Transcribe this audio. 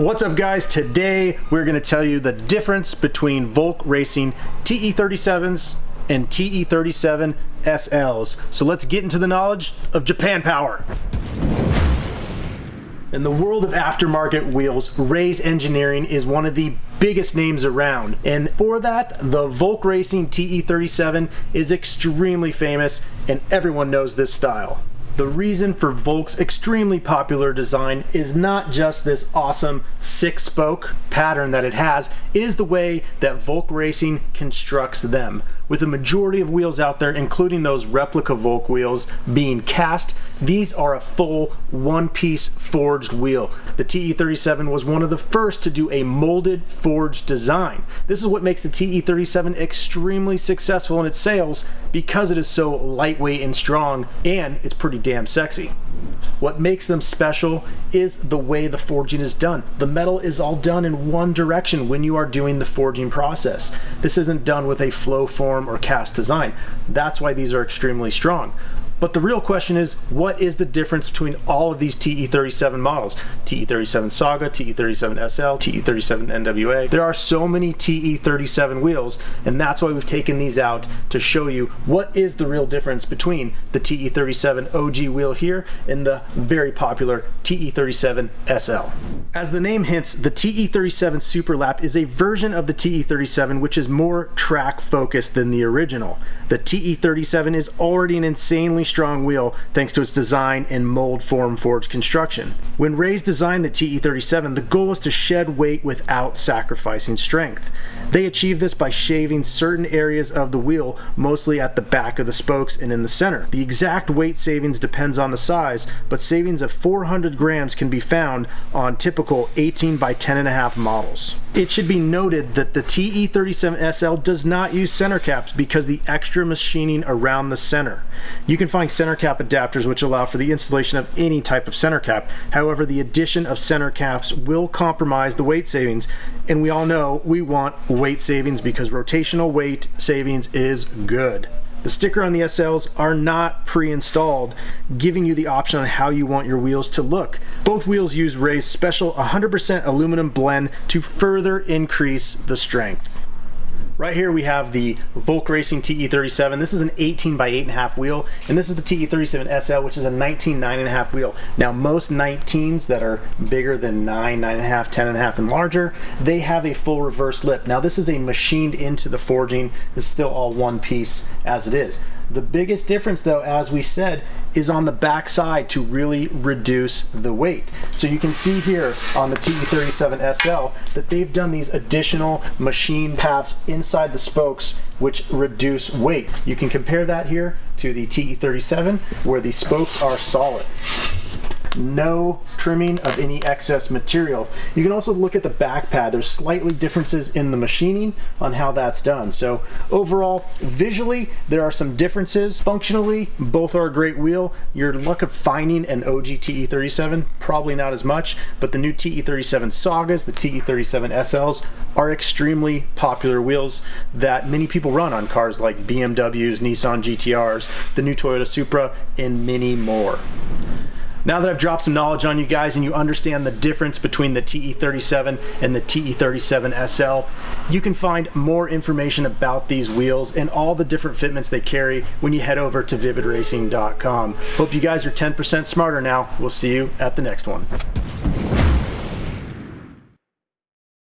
What's up guys? Today we're going to tell you the difference between Volk Racing TE37s and TE37 SLs. So let's get into the knowledge of Japan Power. In the world of aftermarket wheels, Rays Engineering is one of the biggest names around. And for that, the Volk Racing TE37 is extremely famous and everyone knows this style. The reason for Volk's extremely popular design is not just this awesome six spoke pattern that it has, it is the way that Volk Racing constructs them. With a majority of wheels out there, including those replica Volk wheels being cast, these are a full one-piece forged wheel. The TE37 was one of the first to do a molded forged design. This is what makes the TE37 extremely successful in its sales because it is so lightweight and strong and it's pretty damn sexy. What makes them special is the way the forging is done. The metal is all done in one direction when you are doing the forging process. This isn't done with a flow form or cast design. That's why these are extremely strong. But the real question is, what is the difference between all of these TE37 models? TE37 Saga, TE37 SL, TE37 NWA. There are so many TE37 wheels, and that's why we've taken these out to show you what is the real difference between the TE37 OG wheel here and the very popular TE37 SL. As the name hints, the TE37 Superlap is a version of the TE37 which is more track focused than the original. The TE37 is already an insanely strong wheel thanks to its design and mold form forged construction. When Rays designed the TE37, the goal was to shed weight without sacrificing strength. They achieved this by shaving certain areas of the wheel, mostly at the back of the spokes and in the center. The exact weight savings depends on the size, but savings of 400 grams can be found on typical 18 by 10.5 models. It should be noted that the TE37SL does not use center caps because the extra machining around the center. You can find center cap adapters which allow for the installation of any type of center cap. However, the addition of center caps will compromise the weight savings, and we all know we want weight savings because rotational weight savings is good. The sticker on the SLs are not pre-installed, giving you the option on how you want your wheels to look. Both wheels use Ray's special 100% aluminum blend to further increase the strength. Right here we have the Volk Racing TE37. This is an 18 by 8.5 wheel, and this is the TE37 SL, which is a 19 9.5 wheel. Now most 19s that are bigger than 9, 9.5, 10.5 and larger, they have a full reverse lip. Now this is a machined into the forging. It's still all one piece as it is. The biggest difference though, as we said, is on the back side to really reduce the weight. So you can see here on the TE37 SL that they've done these additional machine paths inside the spokes which reduce weight. You can compare that here to the TE37 where the spokes are solid no trimming of any excess material. You can also look at the back pad. There's slightly differences in the machining on how that's done. So overall, visually, there are some differences. Functionally, both are a great wheel. Your luck of finding an OG TE37, probably not as much, but the new TE37 Sagas, the TE37 SLs, are extremely popular wheels that many people run on cars like BMWs, Nissan GTRs, the new Toyota Supra, and many more. Now that I've dropped some knowledge on you guys and you understand the difference between the TE37 and the TE37 SL, you can find more information about these wheels and all the different fitments they carry when you head over to vividracing.com. Hope you guys are 10% smarter now. We'll see you at the next one.